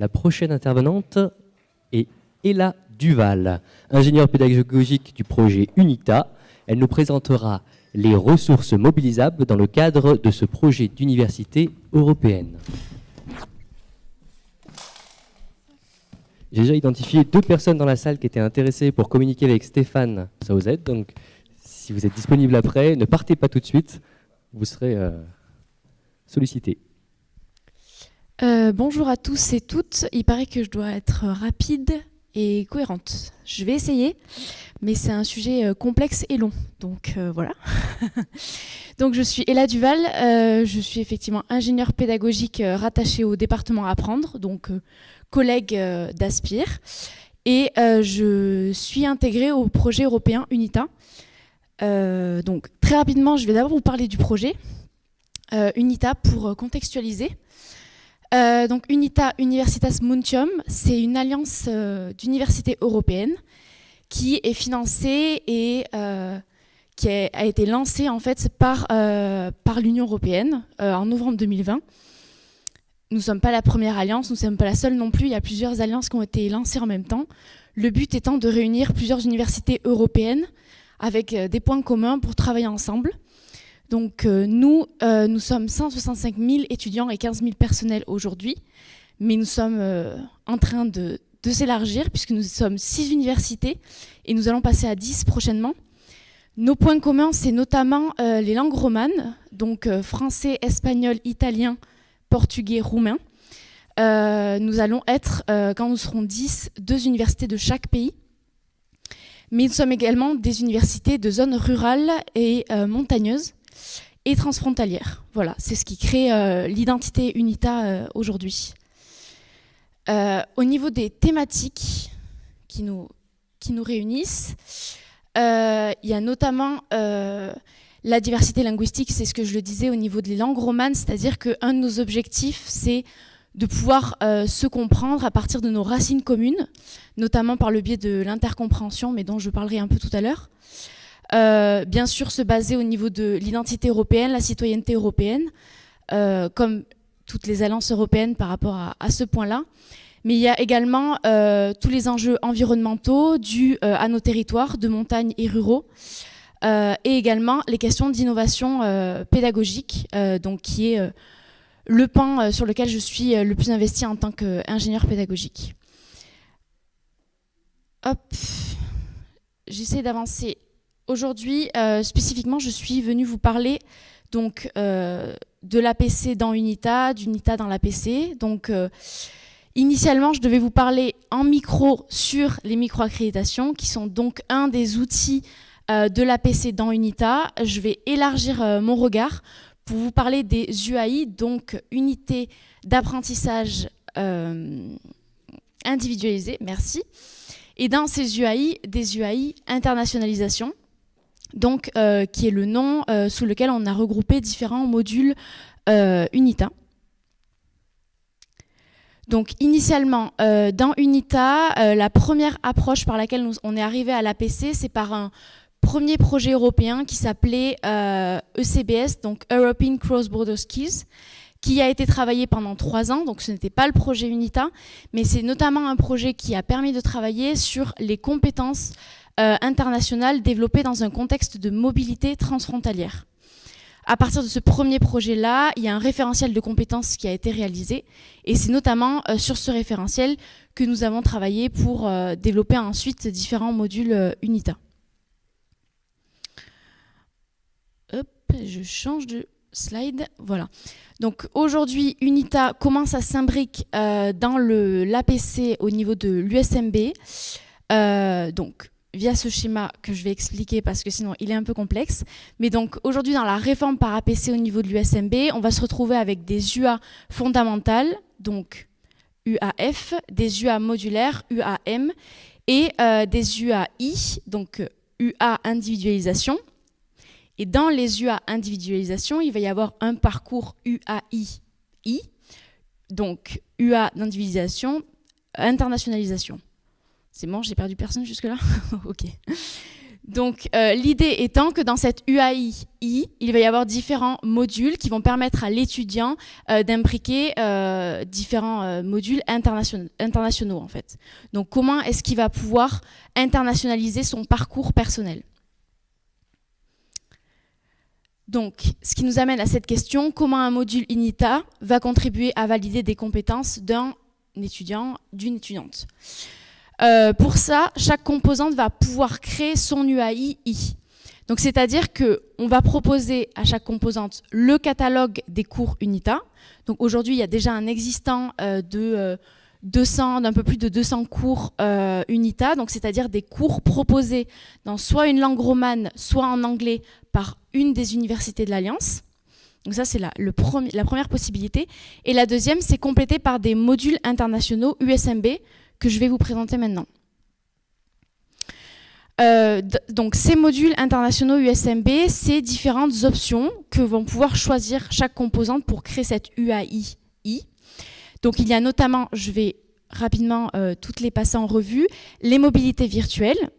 La prochaine intervenante est Ella Duval, ingénieure pédagogique du projet UNITA. Elle nous présentera les ressources mobilisables dans le cadre de ce projet d'université européenne. J'ai déjà identifié deux personnes dans la salle qui étaient intéressées pour communiquer avec Stéphane Sauzet. Donc, si vous êtes disponible après, ne partez pas tout de suite. Vous serez euh, sollicité. Euh, bonjour à tous et toutes. Il paraît que je dois être rapide et cohérente. Je vais essayer, mais c'est un sujet euh, complexe et long. Donc voilà. donc je suis Ella Duval. je suis effectivement ingénieure pédagogique rattachée au département Apprendre. Donc collègue euh, d'Aspire. Et euh, je suis intégrée au projet européen UNITA. Euh, donc très rapidement, je vais d'abord vous parler du projet UNITA pour contextualiser. Donc UNITA Universitas Muntium, c'est une alliance d'universités européennes qui est financée et qui a, été lancée en fait par, l'Union européenne en novembre 2020 nous ne sommes pas la première alliance, nous ne sommes pas la seule non plus. Il y a plusieurs alliances qui ont été lancées en même temps. Le but étant de réunir plusieurs universités européennes avec euh, des points communs pour travailler ensemble. Donc euh, nous, euh, nous sommes 165 000 étudiants et 15 000 personnels aujourd'hui, mais nous sommes en train de, s'élargir puisque nous sommes 6 universités et nous allons passer à 10 prochainement. Nos points communs, c'est notamment les langues romanes, donc français, espagnol, italien, portugais, roumain. Euh, nous allons être, euh, quand nous serons 10, deux universités de chaque pays. Mais nous sommes également des universités de zones rurales et euh, montagneuses et transfrontalières. Voilà, c'est ce qui crée l'identité UNITA aujourd'hui. au niveau des thématiques qui nous, qui nous réunissent, il y a notamment la diversité linguistique, c'est ce que je le disais au niveau des langues romanes, c'est-à-dire qu'un de nos objectifs, c'est de pouvoir euh, se comprendre à partir de nos racines communes, notamment par le biais de l'intercompréhension, mais dont je parlerai un peu tout à l'heure. Euh, bien sûr, se baser au niveau de l'identité européenne, la citoyenneté européenne, euh, comme toutes les alliances européennes par rapport à, ce point-là. Mais il y a également tous les enjeux environnementaux dus à nos territoires de montagne et ruraux, euh, et également les questions d'innovation euh, pédagogique, euh, donc qui est le pan sur lequel je suis le plus investi en tant qu'ingénieur pédagogique. Hop, j'essaie d'avancer. Aujourd'hui, spécifiquement, je suis venue vous parler donc de l'APC dans Unita, d'Unita dans l'APC. Donc, initialement, je devais vous parler en micro sur les micro-accréditations, qui sont donc un des outils euh, de l'APC dans Unita. Je vais élargir euh, mon regard pour vous parler des UAI, donc unités d'apprentissage euh, individualisées, merci. Et dans ces UAI, des UAI internationalisation, donc, qui est le nom sous lequel on a regroupé différents modules UNITA. Donc initialement, dans UNITA, la première approche par laquelle on est arrivé à l'APC, c'est par un premier projet européen qui s'appelait ECBS, euh, e donc European Cross Border Skills, qui a été travaillé pendant trois ans, donc ce n'était pas le projet UNITA, mais c'est notamment un projet qui a permis de travailler sur les compétences euh, internationales développées dans un contexte de mobilité transfrontalière. À partir de ce premier projet-là, il y a un référentiel de compétences qui a été réalisé, et c'est notamment euh, sur ce référentiel que nous avons travaillé pour développer ensuite différents modules UNITA. je change de slide. Voilà. Donc aujourd'hui, UNITA commence à s'imbriquer euh, dans l'APC au niveau de l'USMB. Euh, donc via ce schéma que je vais expliquer parce que sinon il est un peu complexe. Mais donc aujourd'hui dans la réforme par APC au niveau de l'USMB, on va se retrouver avec des UA fondamentales, donc UAF, des UA modulaires, UAM, et euh, des UAI, donc UA individualisation, et dans les UA individualisation, il va y avoir un parcours UAI, donc UA d'individualisation, internationalisation. C'est bon, j'ai perdu personne jusque-là Ok. Donc euh, l'idée étant que dans cette UAI, il va y avoir différents modules qui vont permettre à l'étudiant euh, d'imbriquer euh, différents modules internationaux, internationaux en fait. Donc comment est-ce qu'il va pouvoir internationaliser son parcours personnel? Donc, ce qui nous amène à cette question, comment un module INITA va contribuer à valider des compétences d'un étudiant, d'une étudiante? Euh, pour ça, chaque composante va pouvoir créer son UAI. Donc, c'est-à-dire qu'on va proposer à chaque composante le catalogue des cours UNITA. Donc, aujourd'hui, il y a déjà un existant euh, de 200, euh, d'un peu plus de 200 cours UNITA, donc c'est-à-dire des cours proposés dans soit une langue romane, soit en anglais par une des universités de l'Alliance. Donc ça, c'est la, la première possibilité. Et la deuxième, c'est complété par des modules internationaux USMB, que je vais vous présenter maintenant. Euh, donc ces modules internationaux USMB, c'est différentes options que vont pouvoir choisir chaque composante pour créer cette UAI. Donc il y a notamment, je vais rapidement euh, toutes les passer en revue, les mobilités virtuelles,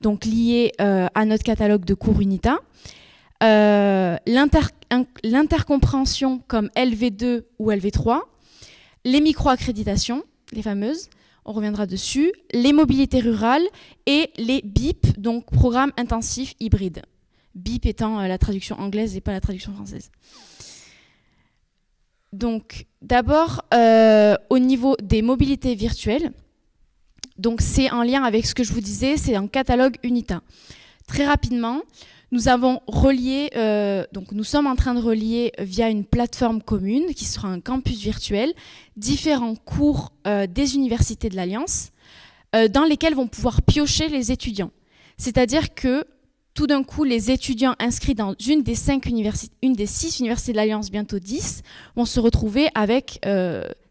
donc liées euh, à notre catalogue de cours UNITA, l'intercompréhension comme LV2 ou LV3, les micro-accréditations, les fameuses, on reviendra dessus, les mobilités rurales et les BIP, donc programme intensif hybride. BIP étant euh, la traduction anglaise et pas la traduction française. Donc d'abord, euh, au niveau des mobilités virtuelles, donc c'est en lien avec ce que je vous disais, c'est un catalogue UNITA. Très rapidement, nous avons euh, donc sommes en train de relier via une plateforme commune qui sera un campus virtuel, différents cours euh, des universités de l'Alliance euh, dans lesquels vont pouvoir piocher les étudiants. C'est-à-dire que tout d'un coup, les étudiants inscrits dans une des, une des six universités de l'Alliance, bientôt dix, vont se retrouver avec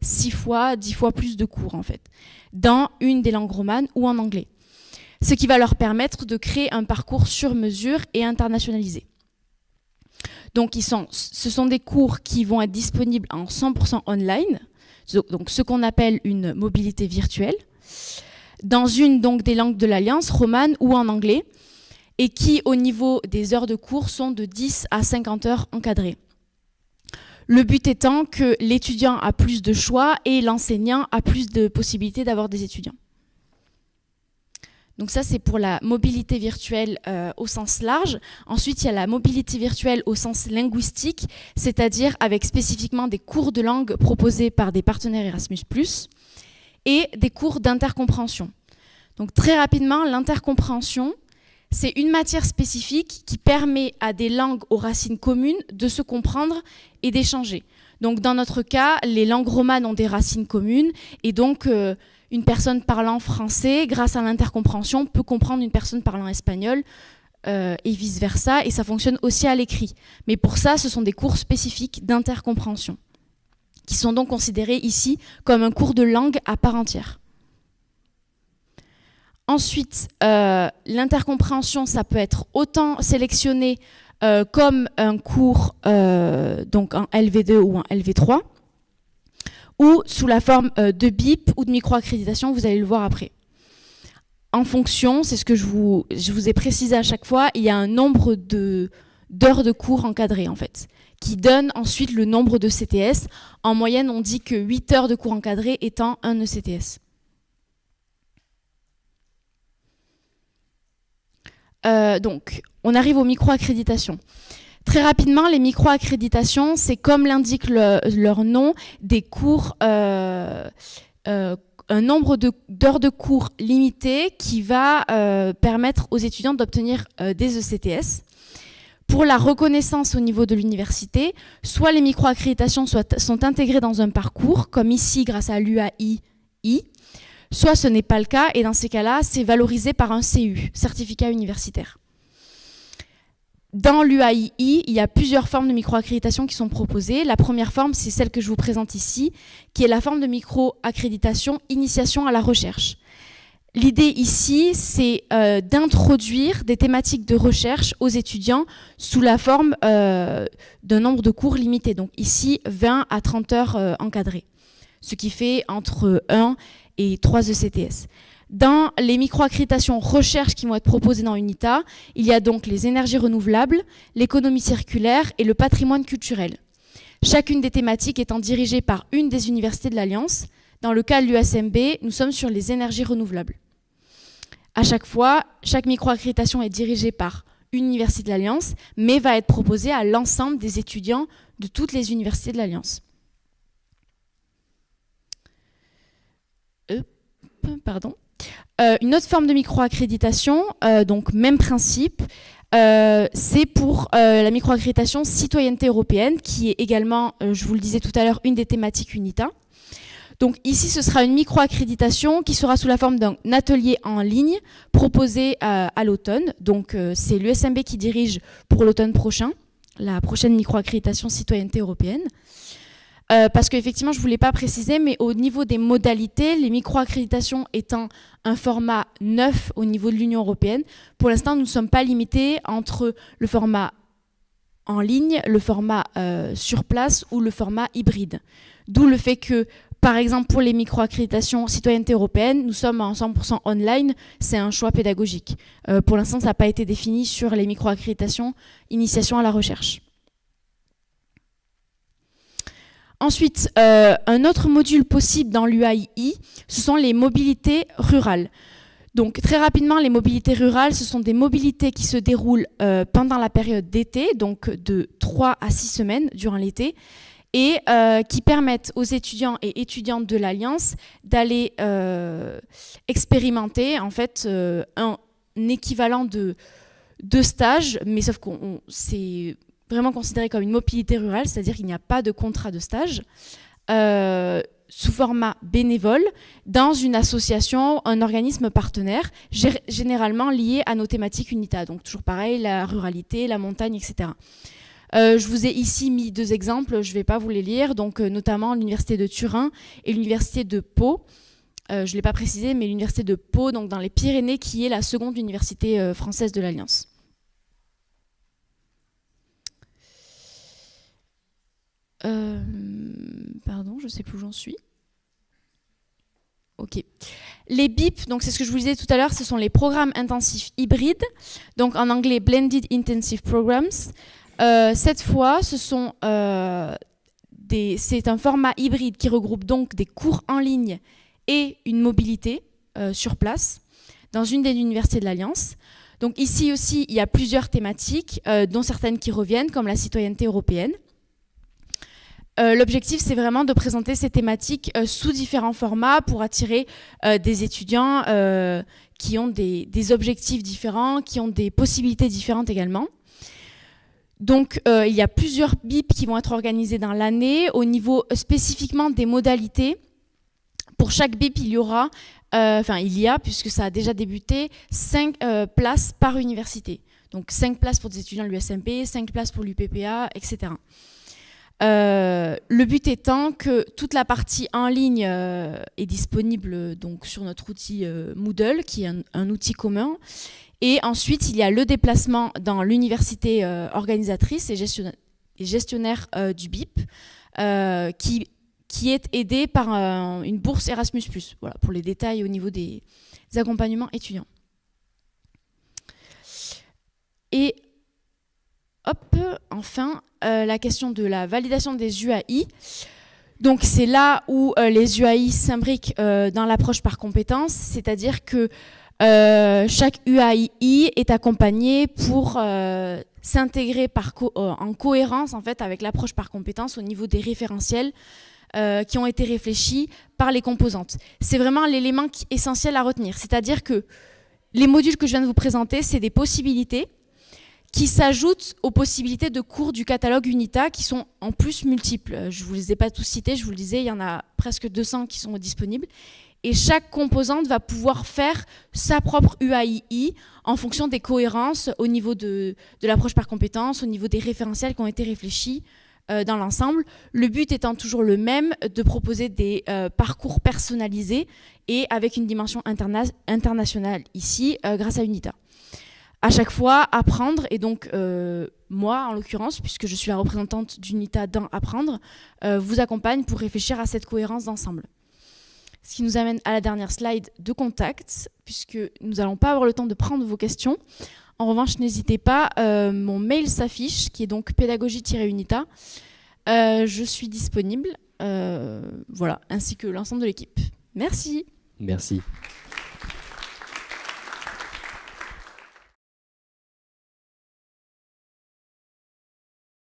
six fois, dix fois plus de cours en fait, dans une des langues romanes ou en anglais ce qui va leur permettre de créer un parcours sur mesure et internationalisé. Donc ce sont des cours qui vont être disponibles en 100% online, donc ce qu'on appelle une mobilité virtuelle, dans une des langues de l'Alliance, romane ou en anglais, et qui au niveau des heures de cours sont de 10 à 50 heures encadrées. Le but étant que l'étudiant a plus de choix et l'enseignant a plus de possibilités d'avoir des étudiants. Donc ça, c'est pour la mobilité virtuelle euh, au sens large. Ensuite, il y a la mobilité virtuelle au sens linguistique, c'est-à-dire avec spécifiquement des cours de langue proposés par des partenaires Erasmus+, et des cours d'intercompréhension. Donc très rapidement, l'intercompréhension, c'est une matière spécifique qui permet à des langues aux racines communes de se comprendre et d'échanger. Donc dans notre cas, les langues romanes ont des racines communes, et donc... Euh, une personne parlant français, grâce à l'intercompréhension, peut comprendre une personne parlant espagnol euh, et vice-versa, et ça fonctionne aussi à l'écrit. Mais pour ça, ce sont des cours spécifiques d'intercompréhension, qui sont donc considérés ici comme un cours de langue à part entière. Ensuite, euh, l'intercompréhension, ça peut être autant sélectionné euh, comme un cours donc en LV2 ou en LV3, ou sous la forme euh, de BIP ou de micro-accréditation, vous allez le voir après. En fonction, c'est ce que je vous, ai précisé à chaque fois, il y a un nombre d'heures de, cours encadrés en fait, qui donne ensuite le nombre de CTS. En moyenne, on dit que 8 heures de cours encadrés étant un ECTS. Euh, donc, on arrive aux micro-accréditations. Très rapidement, les micro-accréditations, c'est comme l'indique leur nom, des cours, euh, euh, un nombre d'heures de, cours limité qui va euh, permettre aux étudiants d'obtenir des ECTS. Pour la reconnaissance au niveau de l'université, soit les micro-accréditations sont intégrées dans un parcours, comme ici grâce à l'UAI, soit ce n'est pas le cas, et dans ces cas-là, c'est valorisé par un CU, certificat universitaire. Dans l'UAI, il y a plusieurs formes de micro-accréditation qui sont proposées. La première forme, c'est celle que je vous présente ici, qui est la forme de micro-accréditation initiation à la recherche. L'idée ici, c'est euh, d'introduire des thématiques de recherche aux étudiants sous la forme euh, d'un nombre de cours limité. Donc ici, 20 à 30 heures euh, encadrées, ce qui fait entre 1 et 3 ECTS. Dans les micro-accréditations recherche qui vont être proposées dans UNITA, il y a donc les énergies renouvelables, l'économie circulaire et le patrimoine culturel. Chacune des thématiques étant dirigée par une des universités de l'Alliance. Dans le cas de l'USMB, nous sommes sur les énergies renouvelables. À chaque fois, chaque micro-accréditation est dirigée par une université de l'Alliance, mais va être proposée à l'ensemble des étudiants de toutes les universités de l'Alliance. pardon. Euh, une autre forme de micro-accréditation, euh, donc même principe, euh, c'est pour la micro-accréditation citoyenneté européenne, qui est également, je vous le disais tout à l'heure, une des thématiques UNITA. Donc ici, ce sera une micro-accréditation qui sera sous la forme d'un atelier en ligne proposé à l'automne. Donc c'est l'USMB qui dirige pour l'automne prochain, la prochaine micro-accréditation citoyenneté européenne. Euh, parce qu'effectivement, je ne voulais pas préciser, mais au niveau des modalités, les micro-accréditations étant un format neuf au niveau de l'Union européenne, pour l'instant, nous ne sommes pas limités entre le format en ligne, le format euh, sur place ou le format hybride. D'où le fait que, par exemple, pour les micro-accréditations citoyenneté européenne, nous sommes en 100% online, c'est un choix pédagogique. Euh, pour l'instant, ça n'a pas été défini sur les micro-accréditations initiation à la recherche. Ensuite, euh, un autre module possible dans l'UAI, ce sont les mobilités rurales. Donc très rapidement, les mobilités rurales, ce sont des mobilités qui se déroulent euh, pendant la période d'été, donc de 3 à 6 semaines durant l'été, et euh, qui permettent aux étudiants et étudiantes de l'Alliance d'aller expérimenter en fait un, équivalent de, de stage, mais sauf que c'est vraiment considéré comme une mobilité rurale, c'est-à-dire qu'il n'y a pas de contrat de stage, euh, sous format bénévole, dans une association, un organisme partenaire, généralement lié à nos thématiques UNITA. Donc toujours pareil, la ruralité, la montagne, etc. Euh, je vous ai ici mis deux exemples, je ne vais pas vous les lire, donc euh, notamment l'université de Turin et l'université de Pau. je ne l'ai pas précisé, mais l'université de Pau, donc dans les Pyrénées, qui est la seconde université française de l'Alliance. Euh, pardon, je sais plus où j'en suis. Ok. Les BIP, donc c'est ce que je vous disais tout à l'heure, ce sont les programmes intensifs hybrides, donc en anglais Blended Intensive Programs. Euh, cette fois, ce sont euh, c'est un format hybride qui regroupe donc des cours en ligne et une mobilité sur place dans une des universités de l'Alliance. Donc ici aussi, il y a plusieurs thématiques, dont certaines qui reviennent, comme la citoyenneté européenne. Euh, l'objectif, c'est vraiment de présenter ces thématiques euh, sous différents formats pour attirer euh, des étudiants qui ont des, objectifs différents, qui ont des possibilités différentes également. Donc, il y a plusieurs BIP qui vont être organisés dans l'année. Au niveau spécifiquement des modalités, pour chaque BIP, il y aura, enfin il y a, puisque ça a déjà débuté, 5 places par université. Donc 5 places pour des étudiants de l'USMP, 5 places pour l'UPPA, etc. Euh, le but étant que toute la partie en ligne euh, est disponible donc sur notre outil euh, Moodle, qui est un, outil commun. Et ensuite, il y a le déplacement dans l'université organisatrice et gestionnaire, du BIP, qui, est aidé par une bourse Erasmus+. Voilà, pour les détails au niveau des, accompagnements étudiants. Hop, enfin, euh, la question de la validation des UAI. Donc c'est là où euh, les UAI s'imbriquent euh, dans l'approche par compétence, c'est-à-dire que chaque UAI est accompagné pour s'intégrer en cohérence en avec l'approche par compétence au niveau des référentiels qui ont été réfléchis par les composantes. C'est vraiment l'élément essentiel à retenir, c'est-à-dire que les modules que je viens de vous présenter, c'est des possibilités qui s'ajoutent aux possibilités de cours du catalogue UNITA qui sont en plus multiples. Euh, je ne vous les ai pas tous cités, je vous le disais, il y en a presque 200 qui sont disponibles. Et chaque composante va pouvoir faire sa propre UAII en fonction des cohérences au niveau de, l'approche par compétence, au niveau des référentiels qui ont été réfléchis euh, dans l'ensemble. Le but étant toujours le même, de proposer des euh, parcours personnalisés et avec une dimension internationale ici, grâce à UNITA à chaque fois apprendre et donc euh, moi en l'occurrence puisque je suis la représentante d'UNITA dans apprendre euh, vous accompagne pour réfléchir à cette cohérence d'ensemble. Ce qui nous amène à la dernière slide de contact, puisque nous n'allons pas avoir le temps de prendre vos questions. En revanche, n'hésitez pas, euh, mon mail s'affiche, qui est donc pédagogie-unita. Je suis disponible, voilà, ainsi que l'ensemble de l'équipe. Merci. Merci.